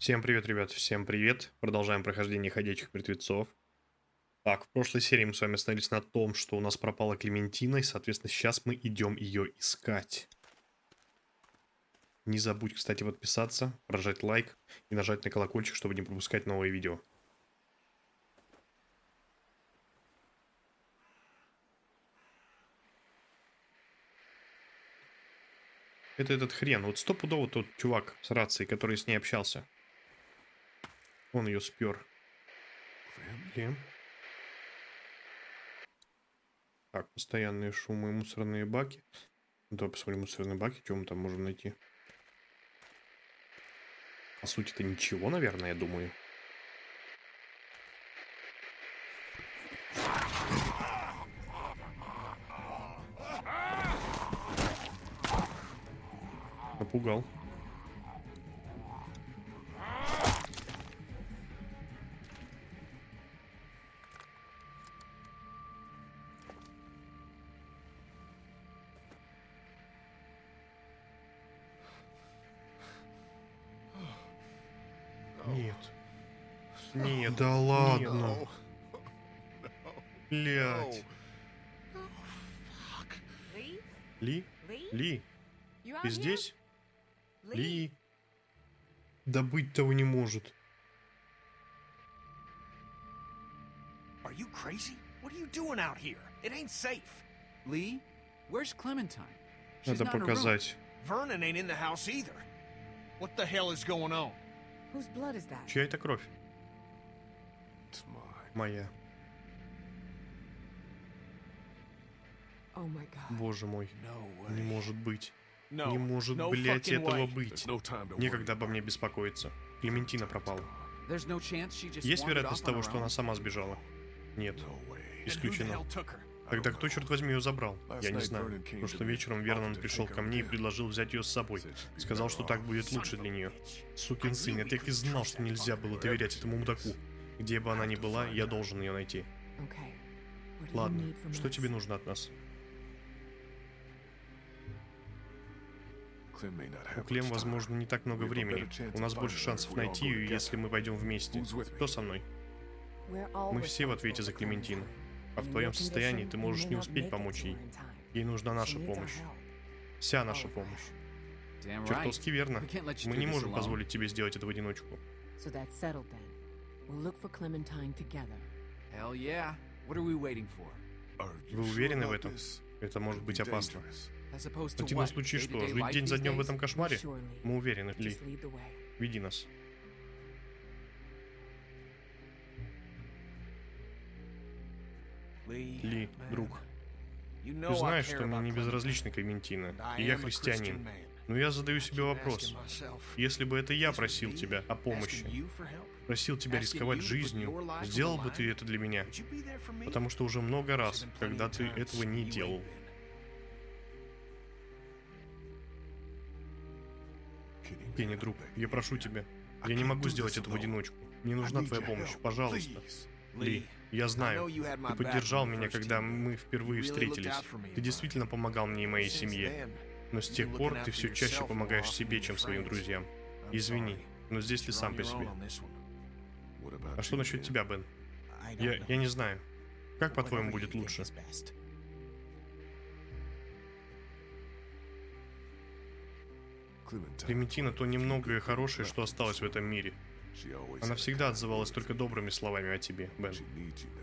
Всем привет, ребят, всем привет. Продолжаем прохождение ходячих мертвецов. Так, в прошлой серии мы с вами остановились на том, что у нас пропала Клементина, и, соответственно, сейчас мы идем ее искать. Не забудь, кстати, подписаться, прожать лайк и нажать на колокольчик, чтобы не пропускать новые видео. Это этот хрен. Вот стопудово тот чувак с рацией, который с ней общался. Он ее спер. Блин. Так, постоянные шумы, мусорные баки. Давай посмотрим мусорные баки, что мы там можем найти. По сути, это ничего, наверное, я думаю. Напугал. Да ладно. Блять. Ли? Ли? Ты здесь? Ли? Да быть того не может. Are you crazy? What are you doing out here? It ain't safe. Lee, where's Clementine? She's Надо показать. Vernon ain't in the house either. What the hell is going on? Whose blood is that? Чья это кровь? Моя. Боже мой. Не может быть. Не может, блядь, fucking этого быть. Некогда обо мне беспокоиться. Клементина пропала. Есть вероятность того, что она сама сбежала? Нет. Исключено. Тогда кто, черт возьми, ее забрал? Я не знаю. Прошлым вечером Вернон пришел ко мне и предложил взять ее с собой. Сказал, что так будет лучше для нее. Сукин сын, я так и знал, что нельзя было доверять этому мудаку. Где бы она ни была, я должен ее найти. Ладно, что тебе нужно от нас? У Клем, возможно, не так много времени. У нас больше шансов найти ее, если мы пойдем вместе. Кто со мной? Мы все в ответе за Клементину. А в твоем состоянии ты можешь не успеть помочь ей. Ей нужна наша помощь. Вся наша All of помощь. Чертовски верно. Мы не можем позволить тебе сделать это в одиночку. We'll look for Clementine together. Hell yeah. What are we waiting for? Вы уверены в этом? Это может быть опасно. В противном случае что? Жить день за днем в этом кошмаре? Мы уверены, Ли. Веди нас. Ли, друг, you ты знаешь, что мне about не безразлична Клементина, и я христианин. Но я задаю себе вопрос. Если бы это я просил тебя о помощи, просил тебя рисковать жизнью, сделал бы ты это для меня? Потому что уже много раз, когда ты этого не делал. Кенни, друг, я прошу тебя. Я не могу сделать это в одиночку. Мне нужна твоя помощь, пожалуйста. Ли, я знаю, ты поддержал меня, когда мы впервые встретились. Ты действительно помогал мне и моей семье. Но с тех пор ты все чаще помогаешь себе, чем своим друзьям. Извини, но здесь ты сам по себе. А что насчет тебя, Бен? Я, я не знаю. Как, по-твоему, будет лучше? Клементина то немногое хорошее, что осталось в этом мире. Она всегда отзывалась только добрыми словами о тебе, Бен.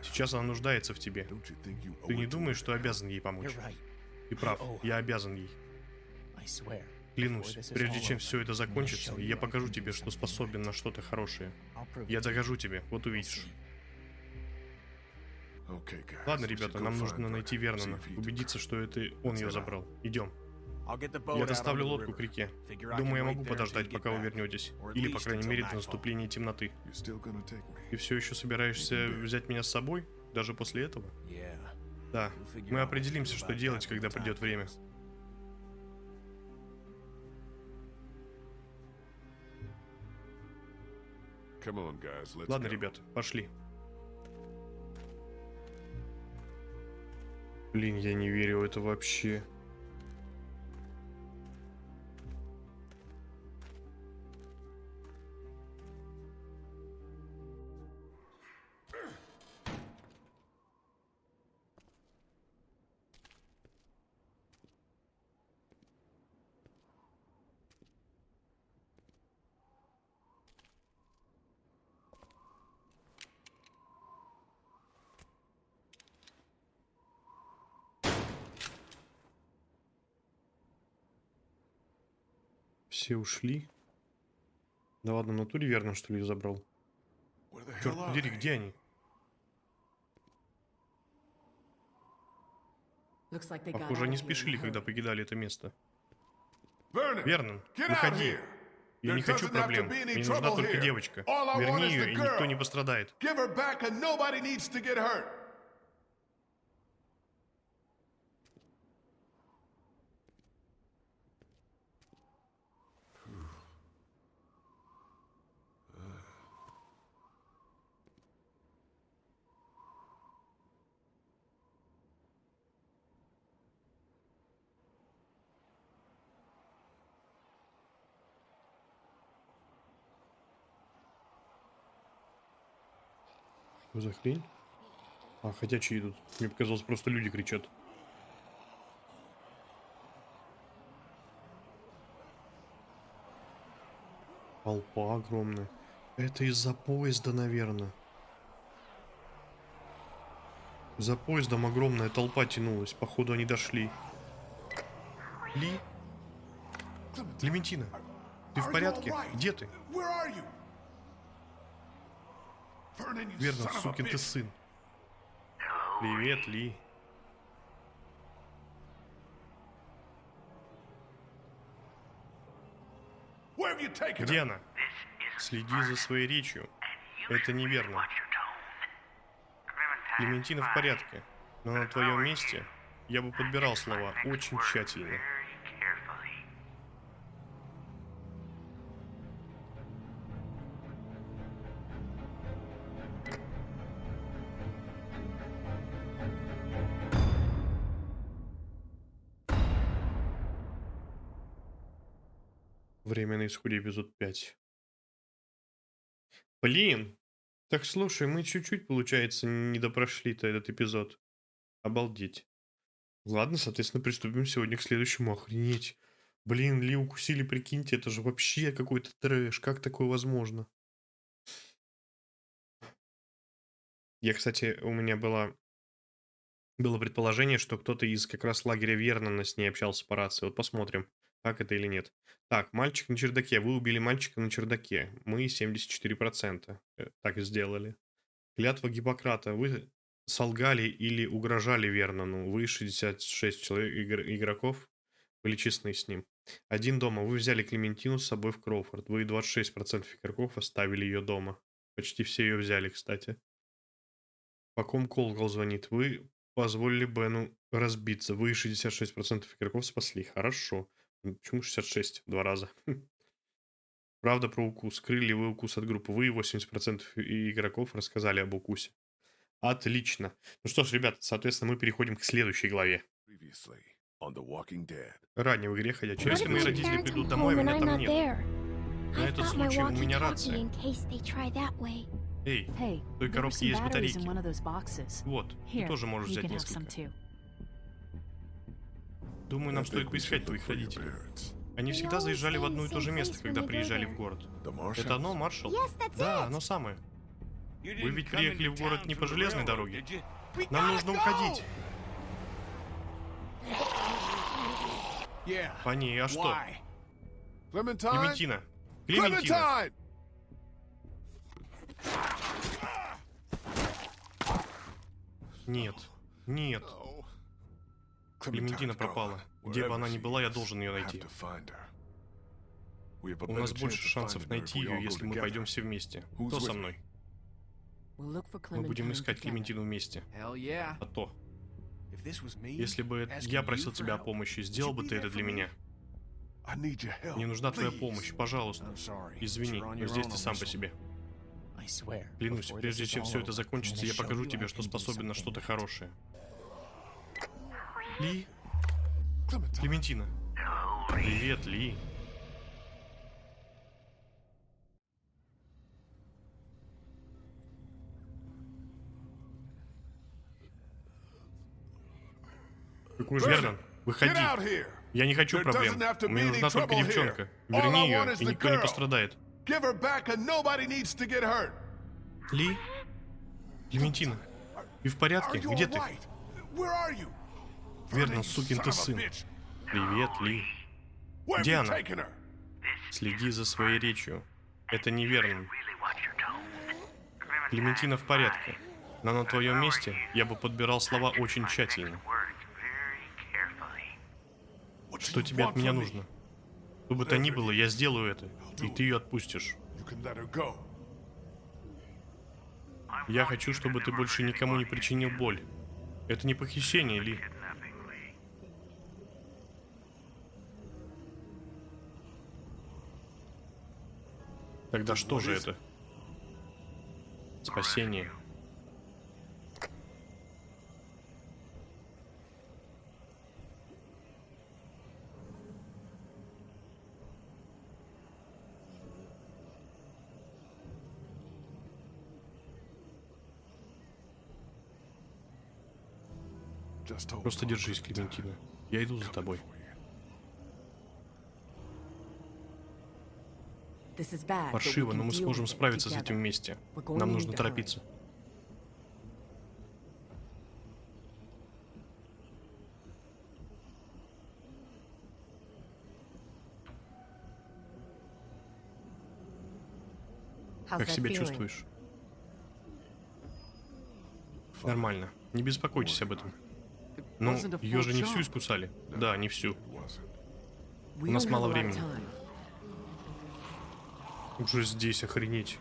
Сейчас она нуждается в тебе. Ты не думаешь, что обязан ей помочь? Ты прав, я обязан ей. Клянусь, прежде чем все это закончится, я покажу тебе, что способен на что-то хорошее. Я докажу тебе, вот увидишь. Ладно, ребята, нам нужно найти Вернона, убедиться, что это он ее забрал. Идем. Я доставлю лодку к реке. Думаю, я могу подождать, пока вы вернетесь. Или, по крайней мере, до наступления темноты. Ты все еще собираешься взять меня с собой? Даже после этого? Да. Мы определимся, что делать, когда придет время. Ладно, ребят, пошли. Блин, я не верю в это вообще. Все ушли. Да ладно, в натуре верно, что ли, забрал? Черт подери, где они? Похоже, они спешили, когда покидали это место. Вернон, out выходи. Я не хочу проблем. Мне нужна только девочка. Верни ее, и никто не пострадает. Что за хрень? А, ходячие идут. Мне показалось, просто люди кричат. Толпа огромная. Это из-за поезда, наверное. За поездом огромная толпа тянулась. Походу, они дошли. Ли? Клементина, ты в порядке? Где ты? Where are you? Vernon, you Верно, сукин ты сын. Привет, Ли. Где она? Следи за своей речью. Это неверно. Клементина в порядке. Но на твоем месте я бы подбирал слова очень тщательно. Время на исходе эпизод 5. Блин! Так слушай, мы чуть-чуть, получается, не допрошли-то этот эпизод. Обалдеть. Ладно, соответственно, приступим сегодня к следующему. Охренеть. Блин, Ли укусили, прикиньте, это же вообще какой-то трэш. Как такое возможно? Я, кстати, у меня было, было предположение, что кто-то из как раз лагеря Вернона с ней общался по рации. Вот посмотрим, так это или нет. Так, мальчик на чердаке. Вы убили мальчика на чердаке. Мы 74%. э, Так сделали. Клятва Гиппократа. Вы солгали или угрожали Вернону. Вы 66 человек, игр- игроков. Были честны с ним. Один дома. Вы взяли Клементину с собой в Кроуфорд. Вы 26% игроков оставили ее дома. Почти все ее взяли, кстати. По ком колокол звонит? Вы позволили Бену разбиться. Вы 66% игроков спасли. Хорошо. Ну, Почему 66? Два раза. Правда про укус. Крылья вы укус от группы. Вы 80% и- игроков рассказали об укусе. Отлично. Ну что ж, ребят, соответственно, мы переходим к следующей главе. Ранее в игре ходячие. Если мои родители придут домой, меня там нет. На этот случай у меня рация. Эй, в той коробке есть батарейки. Вот, ты тоже можешь взять несколько. Думаю, нам стоит поискать твоих родителей. Они всегда заезжали в одно и то же место, когда приезжали в город. Это оно, Маршал? Да, оно самое. Вы ведь приехали в город не по железной дороге. Нам нужно уходить. По ней, а что? Клементина. Клементина. Нет. Нет. Клементина пропала. Где бы она ни была, я должен ее найти. У нас больше шансов найти ее, если мы пойдем все вместе. Кто со мной? Мы будем искать. Клементину вместе. А то, если бы я просил тебя о помощи, сделал бы ты это для меня? Мне нужна твоя помощь, пожалуйста. Извини, но здесь ты сам по себе. Клянусь, прежде чем все это закончится, я покажу тебе, что способен на что-то хорошее. Ли? Клементина. Привет, Ли. Какой же Вернон? Выходи. Я не хочу проблем. Мне нужна только девчонка. Верни ее, и никто не пострадает. Ли? Клементина. Ты в порядке? Где ты? You сукин ты сын. Привет, Ли. Где она? Следи за своей речью. Это неверно. Клементина в порядке. Но на твоем месте я бы подбирал слова очень тщательно. Что тебе от меня нужно? Что бы то ни было, я сделаю это, и ты ее отпустишь. Я хочу, чтобы ты больше никому не причинил боль. Это не похищение, Ли. Тогда что же это? Спасение. Просто держись. Клементина. Я иду за тобой. This is bad, but we Паршиво, но мы сможем справиться с этим вместе. Нам нужно торопиться. Как себя чувствуешь? Нормально. Не беспокойтесь об этом. Ну, wasn't a ее же не всю искусали. Да, не всю. У нас мало времени. Уже здесь, охренеть.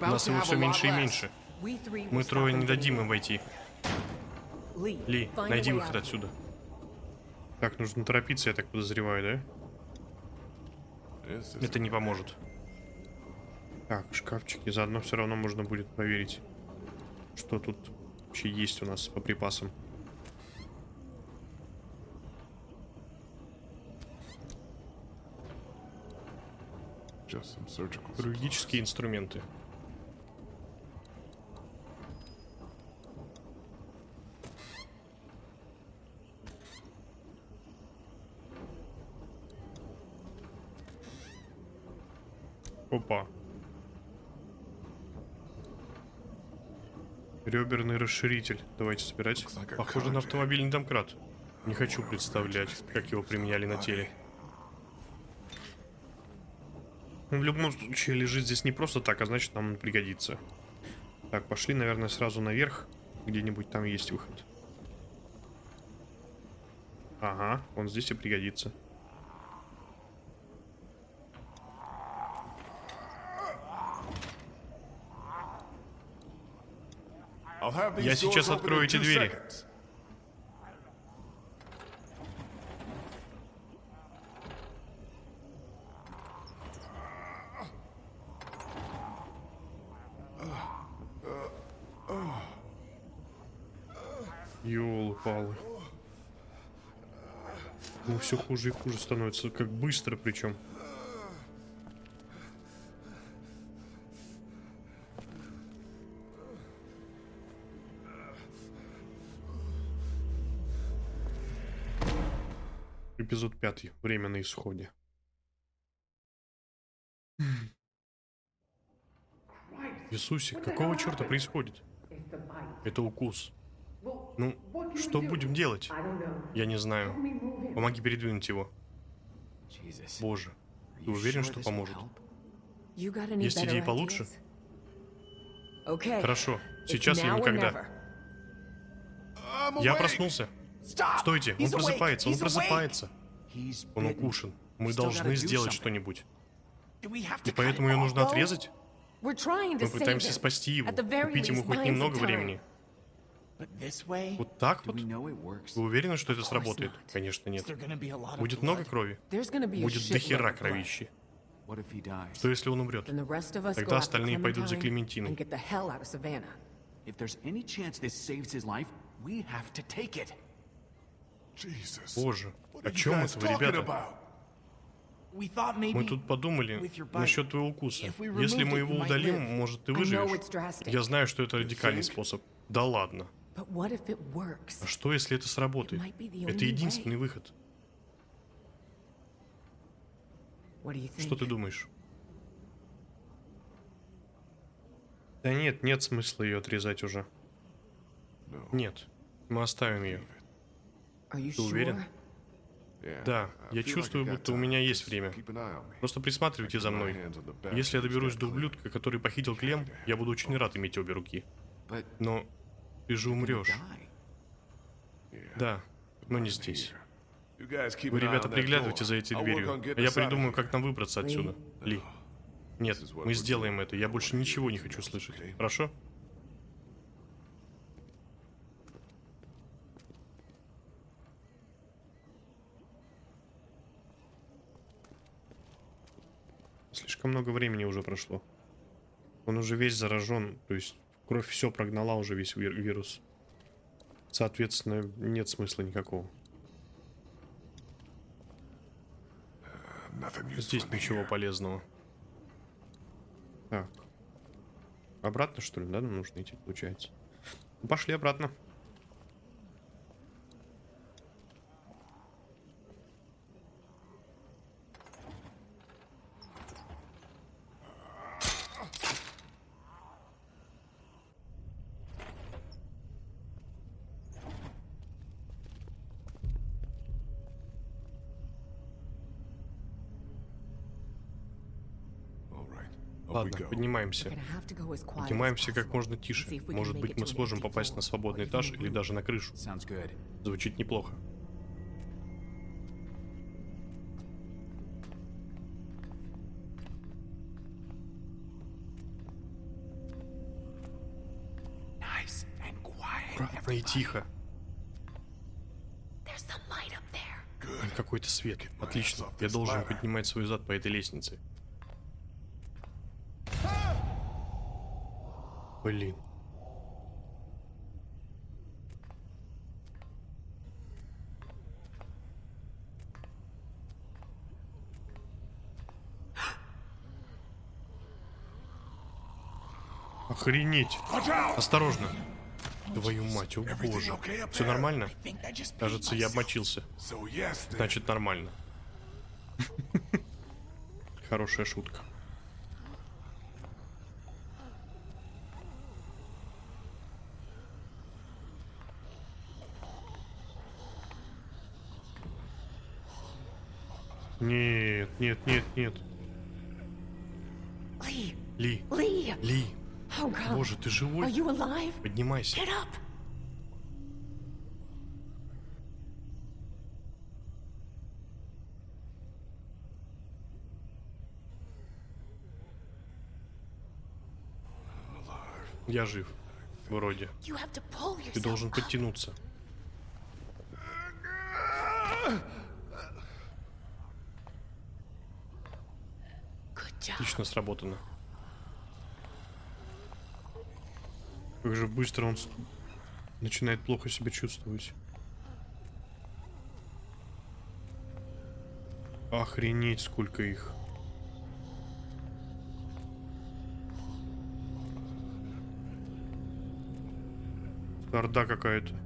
Нас его все меньше и меньше. Мы трое не дадим им войти. Ли, найди выход отсюда. Так, нужно торопиться, я так подозреваю, да? Это не поможет. Так, шкафчики. Заодно все равно можно будет проверить, что тут вообще есть у нас по припасам. Хирургические инструменты. Опа. Реберный расширитель. Давайте собирать. Похоже на автомобильный домкрат. Не хочу представлять, как его применяли на теле. Он в любом случае лежит здесь не просто так, а значит нам он пригодится. Так, пошли, наверное, сразу наверх. Где-нибудь там есть выход. Ага, он здесь и пригодится. Я сейчас открою эти двери. Все хуже и хуже становится. Как быстро причем. Эпизод пятый. Время на исходе. Иисусе, какого черта происходит? Это укус. Ну, что будем делать? Я не знаю. Помоги передвинуть его. Боже, ты уверен, что поможет? Есть идеи получше? Хорошо, сейчас или никогда. Я проснулся. Стойте, он просыпается, он просыпается. Он укушен. Мы должны сделать что-нибудь. И поэтому ее нужно отрезать? Мы пытаемся спасти его, купить ему хоть немного времени. But this way, Вот так вот? we know it works? Вы уверены, что это сработает? Конечно, нет. there gonna be a lot of Будет много blood? крови? Будет shitload дохера of blood. кровищи. What if he dies? Что если он умрет? Then the rest of us Тогда go after остальные пойдут за Клементиной. and get the hell out of Savannah. If there's any chance this saves his life, we have to take it. Jesus. Боже, What о are you чем это вы, talking ребята? about? We thought maybe Мы тут подумали with your bite, насчет твоего укуса. if we Если мы его удалим, может, ты I know выживешь. it's drastic, Я знаю, что это радикальный способ. Да ладно. But what if it works? А что, если это сработает? Это единственный выход. What do you think? Что ты думаешь? Да нет, нет смысла ее отрезать уже. Нет, мы оставим ее. Ты уверен? Да, я чувствую, будто у меня есть время. Просто присматривайте за мной. Если я доберусь до ублюдка, который похитил Клем, я буду очень рад иметь обе руки. Но ты же умрешь. Да, но не здесь. Вы, ребята, приглядывайте за этой дверью, а я придумаю, как нам выбраться отсюда. Ли. Нет, мы сделаем это. Я больше ничего не хочу слышать. Хорошо? Слишком много времени уже прошло. Он уже весь заражен, то есть кровь все прогнала уже весь вир- вирус. Соответственно, нет смысла никакого. Здесь ничего полезного. Так. Обратно, что ли, да, нам нужно идти, получается? Пошли обратно. Ладно, поднимаемся. Поднимаемся как можно тише. Может быть, мы сможем попасть на свободный этаж или даже на крышу. Звучит неплохо. Аккуратно и тихо. Там Какой-то свет. Отлично. Я должен поднимать свой зад по этой лестнице. Блин. Охренеть. Осторожно. Твою мать, о боже. Все нормально? Кажется, я обмочился. Значит, нормально. Хорошая шутка. Нет, нет, нет, нет. Ли. Ли, Oh God. боже, ты живой? Поднимайся. Я жив. Вроде. Ты должен подтянуться. Отлично сработано. Как же быстро он начинает плохо себя чувствовать. Охренеть, сколько их. Орда какая-то.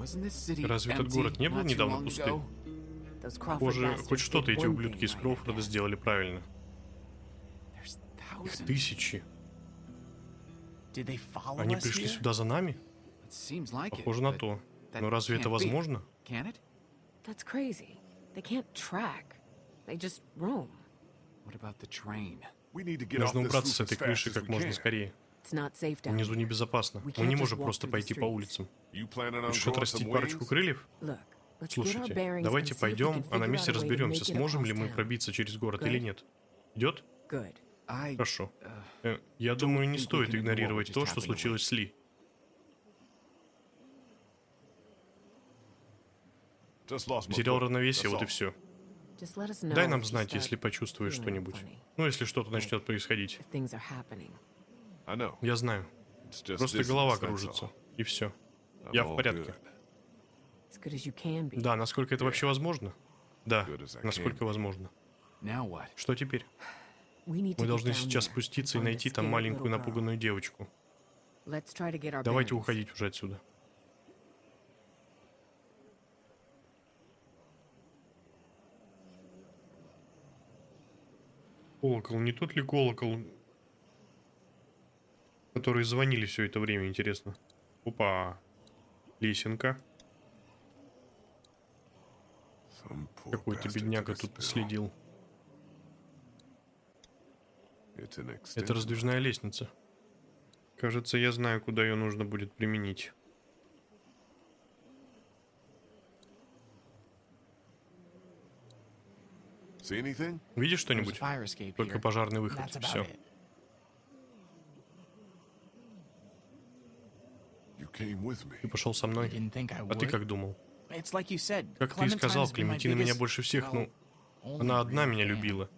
Разве этот empty город не был недавно пустым? Похоже, хоть что-то эти ублюдки из. Кроуфорда сделали правильно. There's Их thousands. тысячи. Did they follow Они us пришли сюда за нами? It seems like it, Похоже на то. Но разве это возможно? Can it? That's crazy. They can't track. They just roam. What about the train? Нужно убраться с этой крыши как можно скорее. It's not safe down Внизу небезопасно. Мы не можем просто пойти по улицам. Хочешь отрастить парочку крыльев? Look, let's get our Слушайте, bearings давайте пойдем, а на месте разберемся, сможем ли мы пробиться через город Good. или нет. Идет? Хорошо. Э, Я думаю, не стоит игнорировать то, что случилось с Ли. Потерял равновесие, вот и все. Дай нам знать, если почувствуешь что-нибудь. Ну, если что-то начнет происходить. Я знаю. Просто голова кружится. И все. Я в порядке. Да, насколько это вообще возможно? Да, насколько возможно. Что теперь? Мы должны сейчас спуститься и найти там маленькую напуганную девочку. Давайте уходить уже отсюда. Колокол, не тот ли колокол, которые звонили все это время, интересно? Опа, лесенка. Какой-то бедняга тут следил. Это раздвижная лестница. Кажется, я знаю, куда ее нужно будет применить. Видишь что-нибудь? Только пожарный выход. Все. it. You came with me. Ты пошел со мной. А ты как думал? Как ты и сказал, Клементина меня больше всех, ну, она одна меня любила.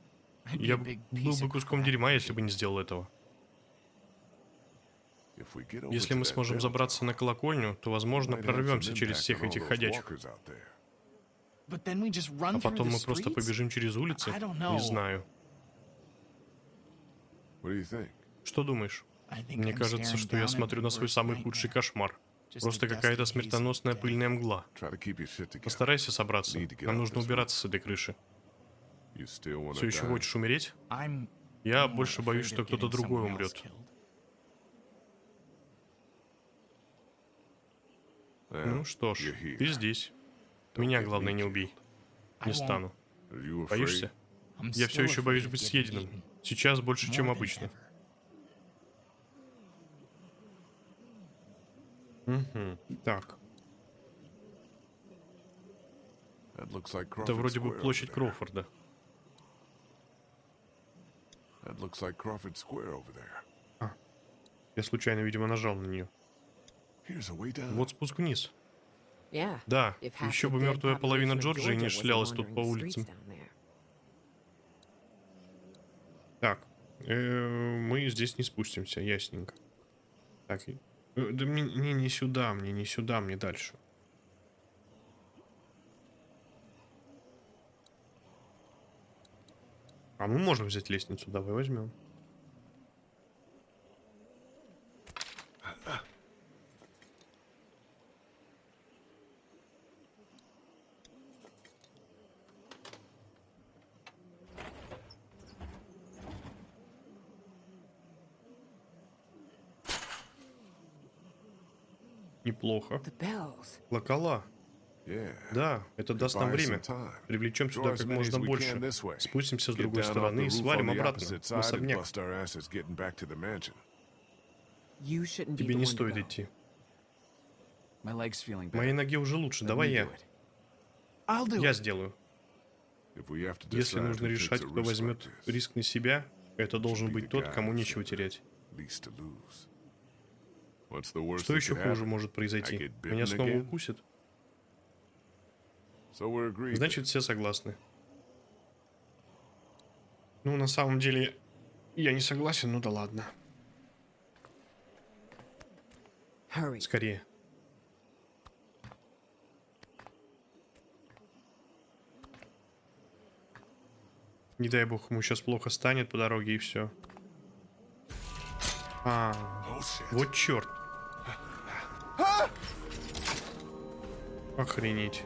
Я был бы куском дерьма, если бы не сделал этого. Если мы сможем забраться на колокольню, то, возможно, прорвемся через всех этих ходячих. А потом мы просто побежим через улицы? Не знаю. Что думаешь? Мне кажется, что я смотрю на свой самый худший кошмар. Просто какая-то смертоносная пыльная мгла. Постарайся собраться. Нам нужно убираться с этой крыши. Все еще хочешь умереть? Я больше боюсь, что кто-то другой умрет. Ну что ж, ты здесь. Меня, главное, не убей. Не стану. Боишься? Я все еще боюсь быть съеденным. Сейчас больше, чем обычно. Угу. Так, это вроде бы площадь. Кроуфорда. There. Я случайно, видимо, нажал на нее. Вот спуск вниз. Да, еще бы мертвая половина Джорджии не шлялась тут по улицам. Так, э, мы здесь не спустимся, ясненько. Так, и- да мне, мне не сюда, мне не сюда, мне дальше. А мы можем взять лестницу, давай возьмем. Bells. Локала. Да, это даст нам время. Привлечем сюда как можно больше. Спустимся с другой стороны и свалим обратно в особняк. Тебе не стоит идти. Моей ноге уже лучше, давай я. Я сделаю. Если нужно решать, кто возьмет риск на себя, это должен быть тот, кому нечего терять. Что еще хуже может произойти? Меня снова agreed. Значит, все согласны. Ну, на самом деле, я не согласен, ну да ладно. Скорее. Не дай бог, ему сейчас плохо станет по дороге и все. А, Oh вот черт. Охренеть.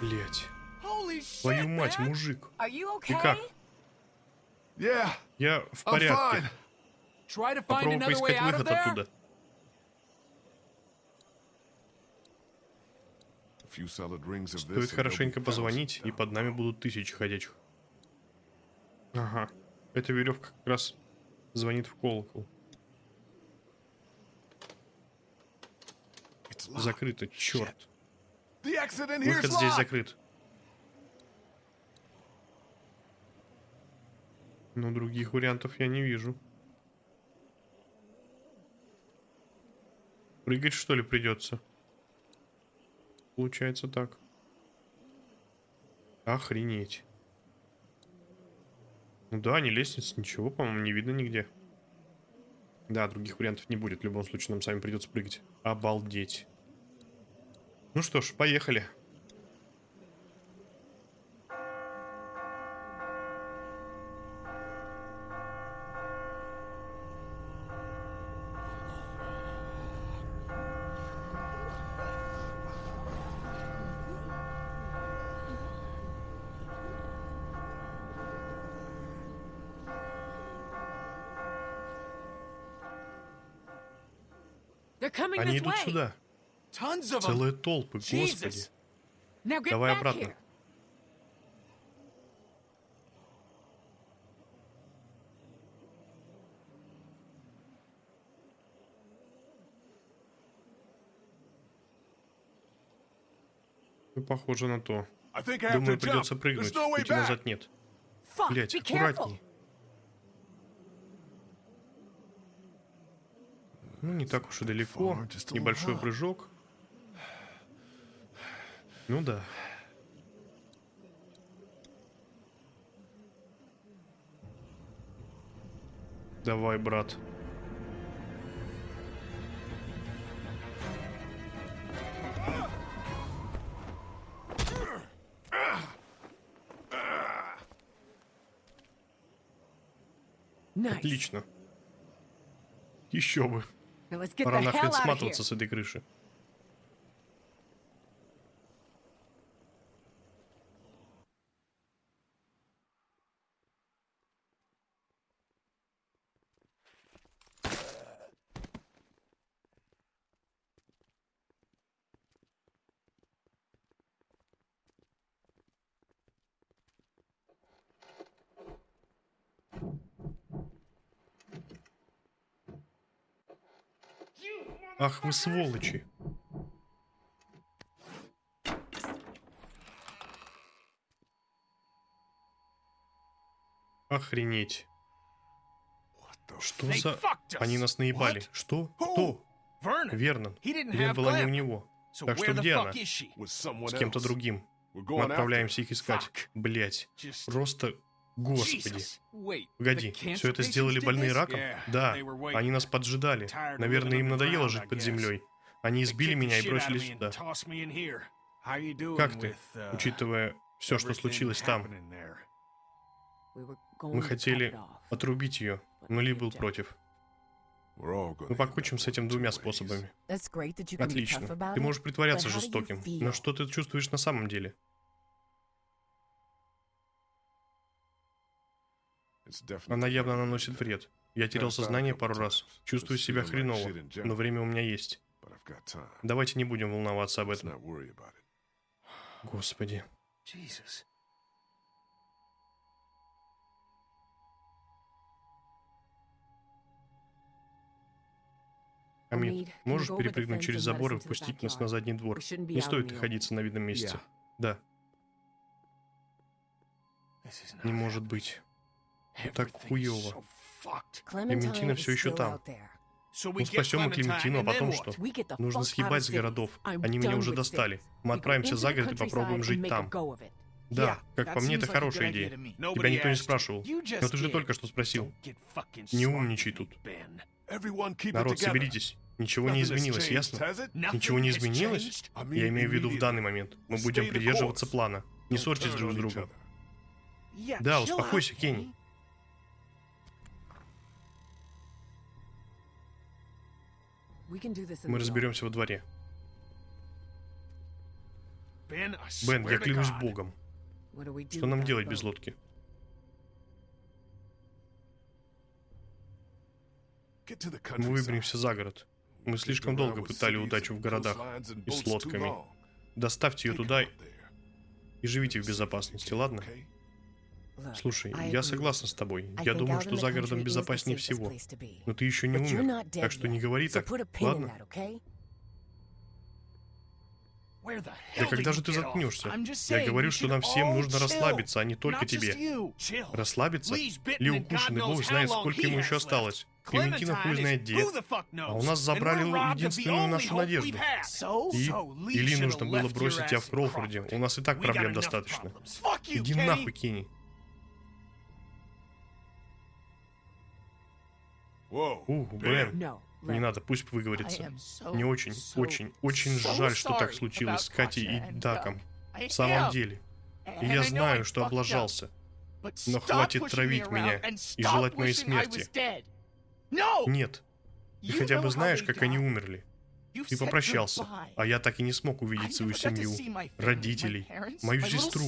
Блять. Твою мать, мужик. Ты как? Я в порядке. Попробуй поискать выход оттуда. Стоит хорошенько позвонить, и под нами будут тысячи ходячих. Ага. Эта веревка как раз звонит в колокол. Закрыто, черт. Выход здесь закрыт. Но других вариантов я не вижу. Прыгать что ли придется? Получается так. Охренеть. Ну да, не лестница, ничего, по-моему, не видно нигде. Да, других вариантов не будет. В любом случае, нам сами придется прыгать. Обалдеть. Ну что ж, поехали. Они идут сюда. Целые толпы, господи. Давай обратно. Ну, похоже на то. Думаю, придется прыгнуть. Пути назад нет. Блять, аккуратней. Ну, не так уж и далеко. Небольшой прыжок. Ну да. Давай, брат. Отлично. Еще бы. Пора нахрен сматываться с этой крыши. Ах вы сволочи. Охренеть. Что за... Они нас наебали. What? Что? Кто? Вернон. Лен была не у него. Так что где она? С кем-то другим. Мы отправляемся их искать. Блять. Просто... Господи. Погоди, все это сделали больные раком? Да, они нас поджидали. Наверное, им надоело жить под землей. Они избили меня и бросили сюда. Как ты, uh, учитывая все, что случилось там? Мы хотели отрубить ее, но Ли был против. Мы покончим с этим двумя способами. Отлично. Ты можешь притворяться жестоким, но что ты чувствуешь на самом деле? Она явно наносит вред. Я терял сознание пару раз. Чувствую себя хреново, но время у меня есть. Давайте не будем волноваться об этом. Господи. Амид, можешь перепрыгнуть через забор и впустить нас на задний двор? Не стоит находиться на видном месте. Да, не может быть. Так fucked. Клементина ещё still там. Ну, get спасем мы Clementine, Клементину, а потом что? Нужно съебать с городов. Они меня уже достали. Мы отправимся за город и попробуем жить там. Да, как по мне, это хорошая идея. Тебя никто не спрашивал. Но ты же только что спросил. Не умничай тут. Народ, соберитесь. Ничего не изменилось, ясно? Ничего не изменилось? Я имею в виду в данный момент. Мы будем придерживаться плана. Не ссорьтесь друг с другом. Да, успокойся, Кенни. Мы разберемся во дворе. Бен, я клянусь. Богом. open. What do we do Что нам делать без лодки? Get to the Мы выберемся за город. Мы слишком долго пытали удачу в городах и с лодками. long. Доставьте ее туда и живите в безопасности, ладно? Слушай, I я согласна с тобой. Я думаю, что за городом безопаснее всего. Но ты еще не умер, так что не говори так, ладно? Да когда же ты заткнешься? Я говорю, что нам всем нужно расслабиться, а не только тебе. Расслабиться? Ли and God укушен, и knows Бог знает, сколько ему еще осталось. Клементина хуй знает где. А у нас забрали единственную нашу надежду. И или нужно было бросить тебя в Кроуфорде. У нас и так проблем достаточно. Иди нахуй, Кенни. Ух, Бен. Не надо, пусть выговорится. Мне очень, очень, очень жаль, что так случилось с Катей и Даком. I В самом деле. И я знаю, что облажался. Но хватит травить меня и желать моей смерти. Нет. Ты хотя бы знаешь, как они умерли. Ты попрощался, а я так и не смог увидеть свою семью, родителей, мою сестру.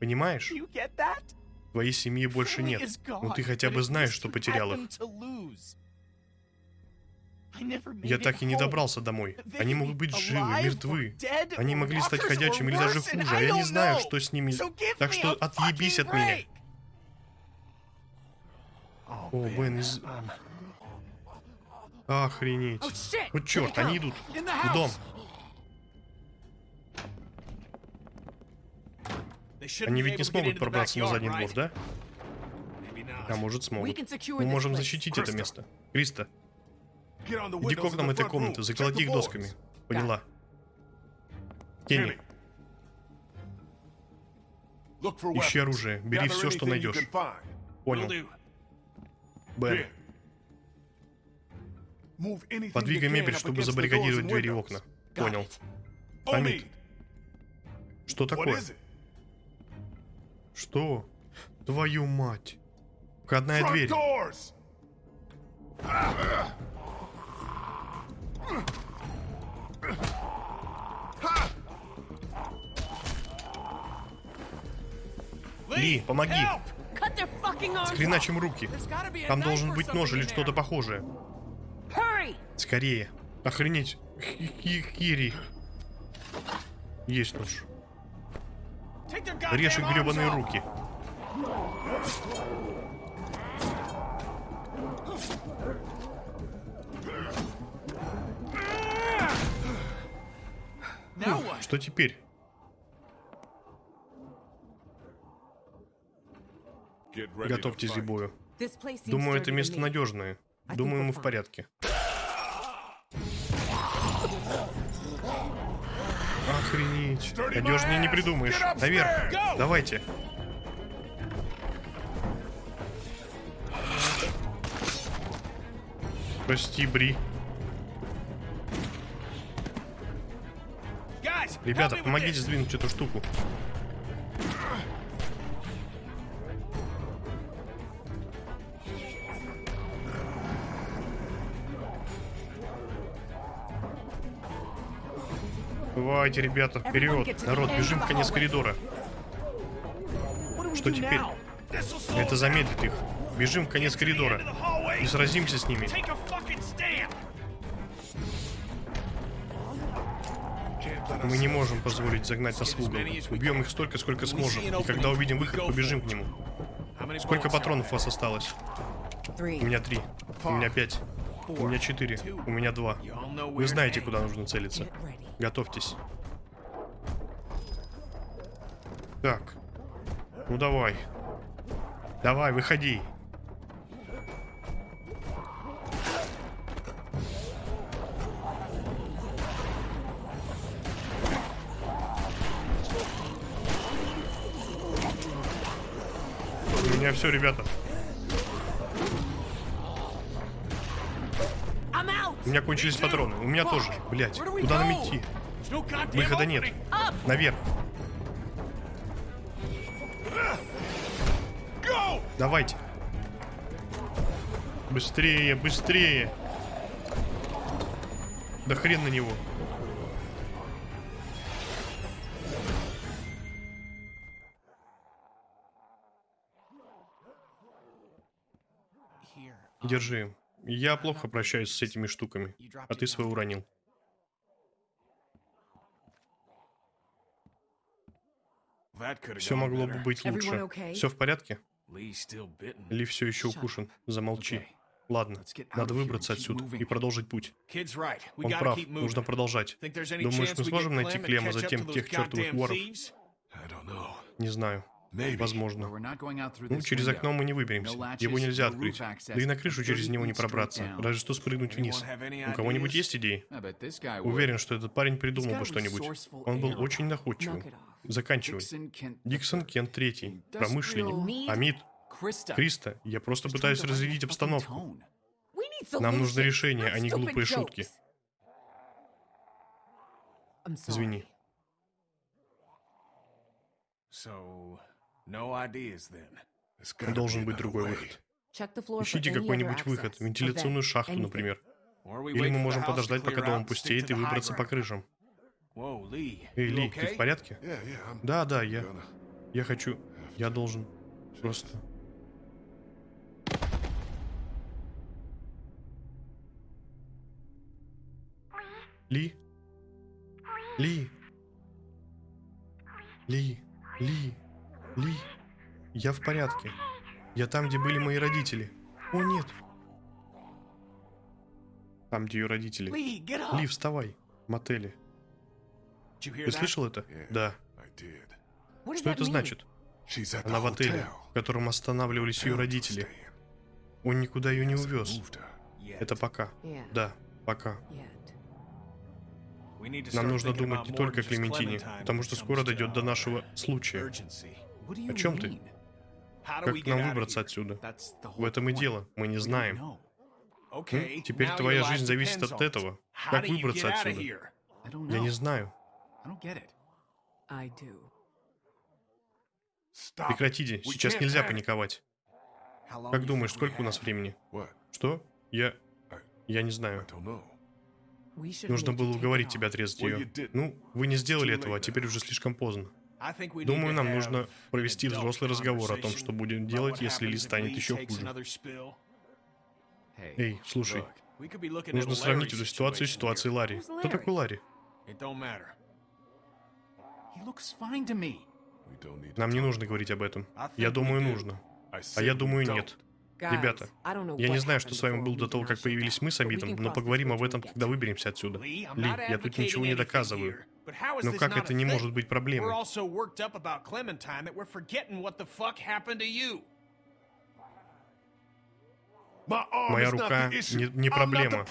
Понимаешь? Твоей семьи больше нет. Но ты хотя бы знаешь, что потерял их. Я так и не добрался домой. Они могут быть живы, мертвы. Они могли стать ходячими или даже хуже, а я не знаю, что с ними. Так что отъебись от меня. О, Бен, из... Охренеть. Вот черт, они идут в дом. Они ведь не смогут пробраться на задний двор, да? А может смогут. Мы можем защитить это место. Криста, иди к окнам этой комнаты, заколоти их досками. Поняла. Кенни, ищи оружие, бери все, что найдешь. Понял. Бен, подвигай мебель, чтобы забаррикадировать двери и окна. Понял. Хамид, что такое? Что? Твою мать. Входная дверь. Ли, помоги. Скреначим руки. Там должен быть нож или что-то похожее. Скорее. Охренеть. Хи- хи- Хири. Есть нож. Режь их гребаные руки. What? Что теперь? Готовьтесь к бою. Думаю, это место надежное. Думаю, мы в порядке. Охренеть. Надежнее не придумаешь. Наверх. Давайте. Прости, Бри. Ребята, помогите сдвинуть эту штуку. Давайте, ребята, вперед! Народ, бежим в конец коридора. Что теперь? Это замедлит их. Бежим в конец коридора. И сразимся с ними. Мы не можем позволить загнать нас в угол. Убьем их столько, сколько сможем. И когда увидим выход, побежим к нему. Сколько патронов у вас осталось? У меня три. У меня пять. У меня четыре. У меня два. Вы знаете, куда нужно целиться. Готовьтесь. Так. Ну давай. Давай, выходи. У меня все, ребята. Меня кончились патроны. У меня тоже. Блять, куда нам идти? Выхода нет. Наверх. Давайте. Быстрее, быстрее. Да хрен на него. Держи. Я плохо прощаюсь с этими штуками. А ты свой уронил. Все могло бы быть лучше. Все в порядке? Ли все еще укушен? Замолчи. Ладно, надо выбраться отсюда и продолжить путь. Он прав, нужно продолжать. Думаешь, мы сможем найти Клема затем тех чертовых воров? Не знаю. Возможно. Ну, через окно мы не выберемся. Его нельзя открыть. Да и на крышу через 30 него не пробраться. Разве что спрыгнуть вниз. У кого-нибудь есть идеи? Уверен, что этот парень придумал бы что-нибудь. Он был очень находчивым. Заканчивай. Диксон Кент Третий. Промышленник. Амид. Криста, я просто пытаюсь разрядить обстановку. Нам нужно решение, а не глупые шутки. Извини. So, Должен быть другой выход. Ищите какой-нибудь выход. Вентиляционную шахту, например. Или мы можем подождать, пока дом пустеет, и выбраться по крышам. Эй, Ли, ты в порядке? Да, да, я... Я хочу... Я должен... Просто... Ли? Ли? Ли? Ли? Ли? Я в порядке. Я там, где были мои родители. О, нет. Там, где ее родители. Ли, вставай. Hear Ты слышал это? Да. Что это значит? Она в отеле, в котором останавливались ее родители. Он никуда ее не увез. Это пока. Да, пока. Нам нужно думать не только о Клементине, потому что скоро дойдет до our нашего случая. О чем ты? Как нам выбраться отсюда? В этом и дело. Мы не знаем. М? Теперь твоя жизнь зависит от этого. Как выбраться отсюда? Я не знаю. Прекратите, сейчас нельзя паниковать. Как думаешь, сколько у нас времени? Что? Я... Я не знаю. Нужно было уговорить тебя отрезать ее. Ну, вы не сделали этого, а теперь уже слишком поздно. Думаю, нам нужно провести взрослый разговор о том, что будем делать, если Ли станет еще хуже. Эй, слушай, нужно сравнить эту ситуацию с ситуацией. Ларри. Кто такой Ларри? Нам не нужно говорить об этом. Я думаю, нужно. А я думаю, нет. Ребята, Я не знаю, что с вами было до того, как появились мы с Амитом, но поговорим об этом, когда выберемся отсюда. Ли, я тут ничего не доказываю. Но как это не может быть проблемой? Моя рука не, не проблема.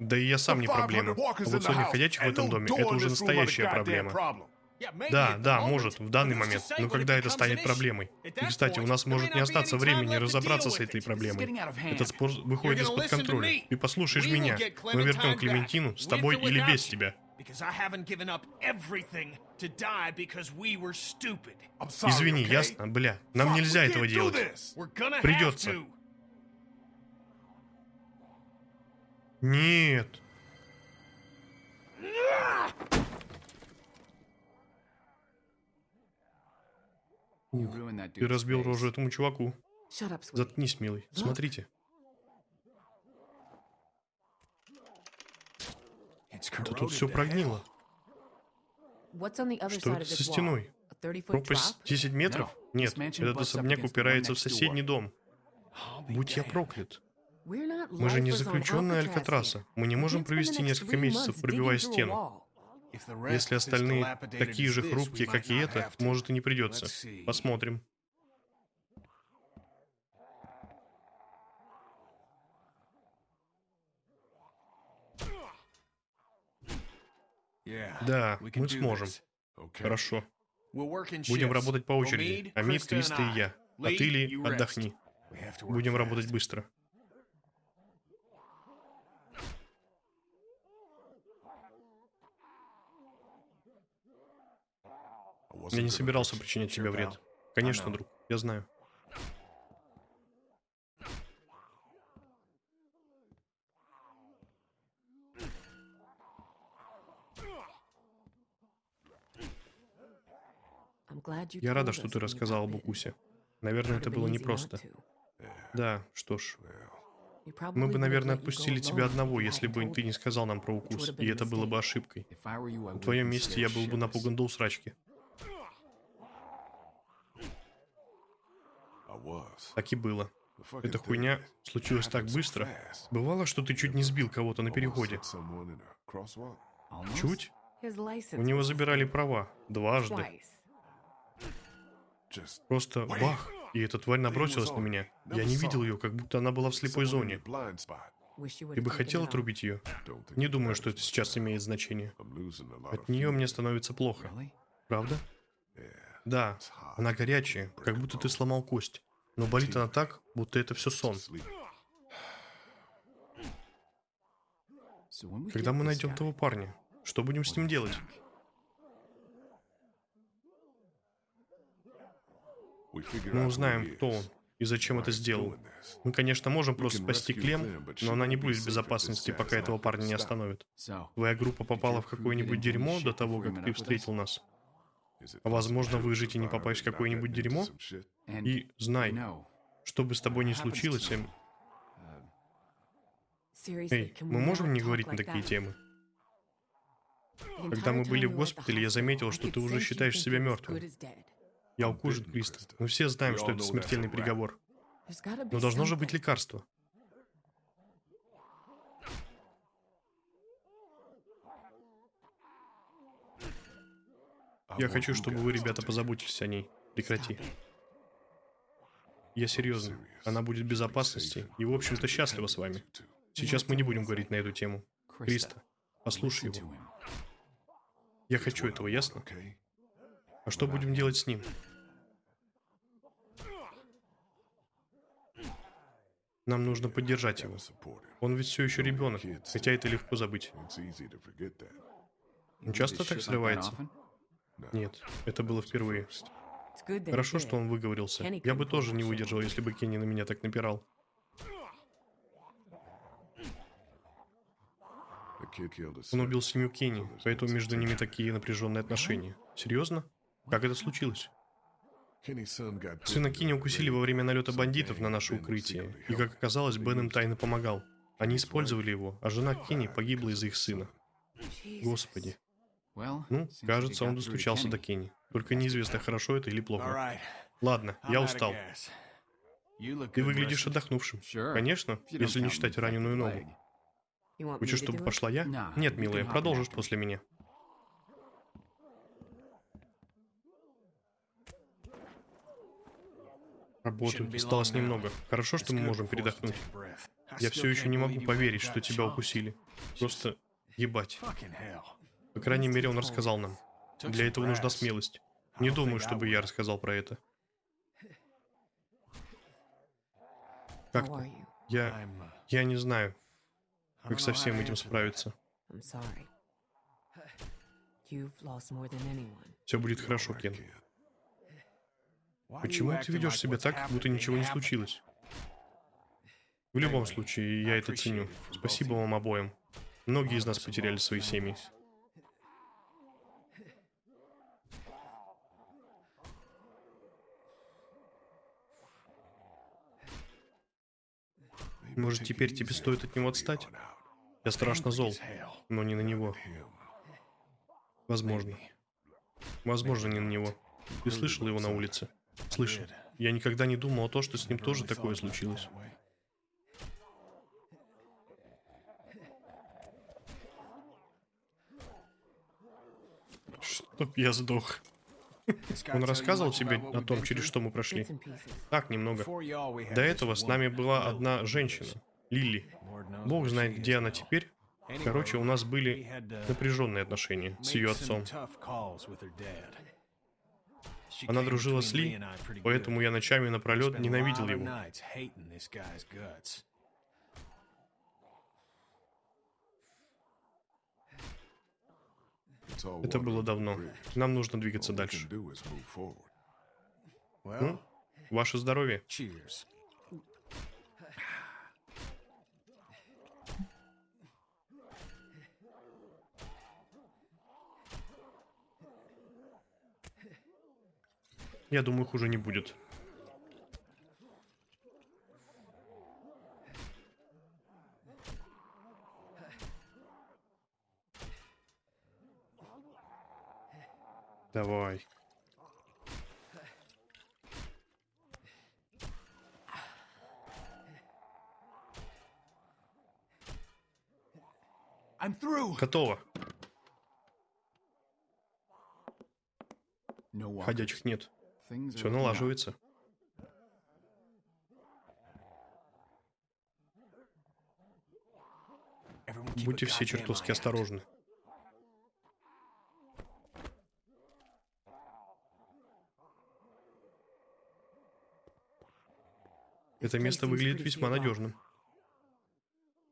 Да и я сам не 500 проблема. А in вот сотня ходячих в этом доме – это уже настоящая проблема. Да, да, может, в данный момент. Но когда это станет проблемой? И, кстати, у нас может не остаться времени разобраться с этой проблемой. Этот спор выходит из-под контроля. Ты послушаешь меня. Мы вернем Клементину с тобой или без тебя. Because I haven't given up everything to die because we were stupid. I'm sorry, Извини, okay? ясно? Бля, нам Fuck, нельзя этого делать. this. We're gonna have Придется. to. Нет. Ты разбил рожу этому чуваку. Заткнись, милый. Смотрите. Да тут все прогнило. Что со стеной? A 30-foot Пропасть drop? 10 метров? Нет, этот особняк упирается в соседний дом. Будь я проклят. Мы же не заключенные Алькатраса. Мы не можем провести несколько месяцев, пробивая стену. Если остальные такие же хрупкие, как и это, может и не придется. Посмотрим. Да, мы сможем. Хорошо. Будем работать по очереди. Амид, Криста и я. А ты, Ли, отдохни. Будем работать быстро. Я не собирался причинять тебе вред. Конечно, друг. Я знаю. Я рада, что ты got об укусе. Наверное, это было непросто. Да, что ж. Мы бы, наверное, отпустили тебя одного, если бы ты не сказал нам про укус, и это было бы ошибкой. На твоем месте я был бы напуган до усрачки. Так и было. Эта хуйня случилась так быстро. Бывало, что ты чуть не сбил кого-то на переходе. Чуть? У него забирали права. Дважды. Просто бах! И эта тварь набросилась на меня. Я не видел ее, как будто она была в слепой зоне. Ты бы хотел отрубить ее? Не думаю, что это сейчас имеет значение. От нее мне становится плохо. Правда? Да, она горячая, как будто ты сломал кость. Но болит она так, будто это все сон. Когда мы найдем того парня, что будем с ним делать? We figure Мы узнаем, кто он и зачем это сделал. Мы, конечно, можем просто спасти Клем, но она не будет в безопасности, пока этого парня не. So, Твоя группа попала в какое-нибудь дерьмо до того, как ты встретил нас. А возможно, выжить и не попасть в какое-нибудь дерьмо? И знай, что бы с тобой ни случилось, Эм, Эй, мы можем не говорить на такие темы? Когда мы были в госпитале, я заметил, что ты уже считаешь себя мертвым. Я укушен, Криста. Мы все знаем, что это смертельный приговор. Но должно же быть лекарство. Я хочу, чтобы вы, ребята, позаботились о ней. Прекрати. Я серьезно. Она будет в безопасности и, в общем-то, счастлива с вами. Сейчас мы не будем говорить на эту тему. Криста, послушай его. Я хочу этого, ясно? А что будем делать с ним? Нам нужно поддержать его. Он ведь все еще ребенок, хотя это легко забыть. Он часто так срывается? Нет, это было впервые. Хорошо, что он выговорился. Я бы тоже не выдержал, если бы Кенни на меня так напирал. Он убил семью Кенни, поэтому между ними такие напряженные отношения. Серьезно? Как это случилось? Сына a укусили во время налета бандитов на наше укрытие. И, как оказалось, Бен им тайно помогал. Они использовали его, а жена Кенни погибла из-за их сына. Господи. Ну, кажется, он достучался до. Кенни. Только неизвестно, хорошо это или плохо. Ладно, я устал. Ты выглядишь отдохнувшим. Конечно, если не считать раненую ногу. Хочешь, чтобы пошла я? Нет, милая, продолжишь после меня. Работаю, Shouldn't be осталось немного. Хорошо, что мы можем передохнуть. Я все еще не могу поверить, что тебя укусили. Просто ебать. По крайней мере, он рассказал нам. Для этого нужна смелость. Не думаю, чтобы я рассказал про это. Как ты? Я... Uh, Я не знаю, как со всем этим справиться. Все будет хорошо, Кен. Почему ты ведешь себя так, будто ничего не случилось? В любом случае, я это ценю. Спасибо вам обоим. Многие из нас потеряли свои семьи. Может, теперь тебе стоит от него отстать? Я страшно зол, но не на него. Возможно. Возможно, не на него. Ты слышал его на улице? Слышал. Я никогда не думал о том, что с ним тоже такое случилось. Чтоб я сдох. Он рассказывал тебе о том, через что мы прошли? Так, немного. До этого с нами была одна женщина, Лили. Бог знает, где она теперь. Короче, у нас были напряженные отношения с ее отцом. Она дружила с Ли, поэтому я ночами напролет ненавидел его. Это было давно. Нам нужно двигаться дальше. Ну, ваше здоровье. Я думаю, хуже не будет. Давай. I'm through. Готово. Ходячих нет. Все налаживается. Будьте все чертовски осторожны. Это место выглядит весьма надежным.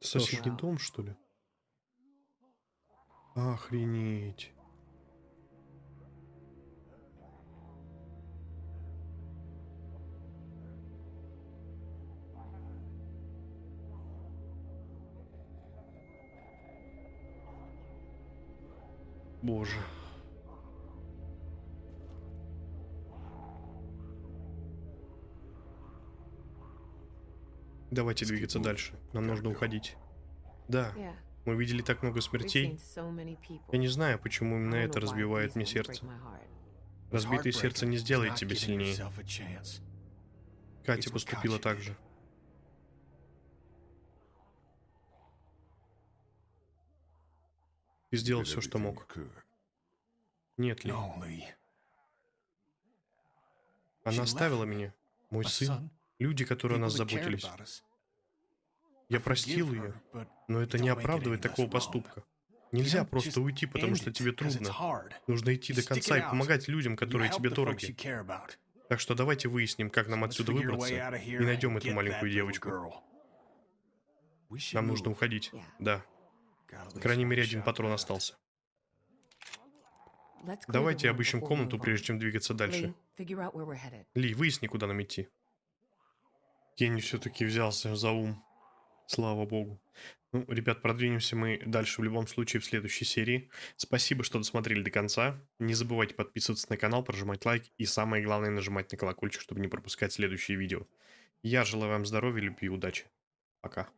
Соседний дом, что ли? Охренеть. Боже. Давайте двигаться дальше. Нам нужно уходить. Да. Мы видели так много смертей. Я не знаю, почему именно это разбивает мне сердце. Разбитое сердце не сделает тебя сильнее. Катя поступила так же. Ты сделал все, что мог. Нет, Ли. Она оставила меня. Мой сын. Люди, которые о нас заботились. Я простил ее, но это не оправдывает такого поступка. Нельзя просто уйти, потому что тебе трудно. Нужно идти до конца и помогать людям, которые тебе дороги. Так что давайте выясним, как нам отсюда выбраться и найдем эту маленькую девочку. Нам нужно уходить. Yeah. Да. По крайней мере, один патрон остался. Давайте обыщем комнату, прежде чем двигаться дальше. Ли, выясни, куда нам идти. Кенни все-таки взялся за ум. Слава богу. Ну, ребят, продвинемся мы дальше в любом случае в следующей серии. Спасибо, что досмотрели до конца. Не забывайте подписываться на канал, прожимать лайк и самое главное нажимать на колокольчик, чтобы не пропускать следующие видео. Я желаю вам здоровья, любви и удачи. Пока.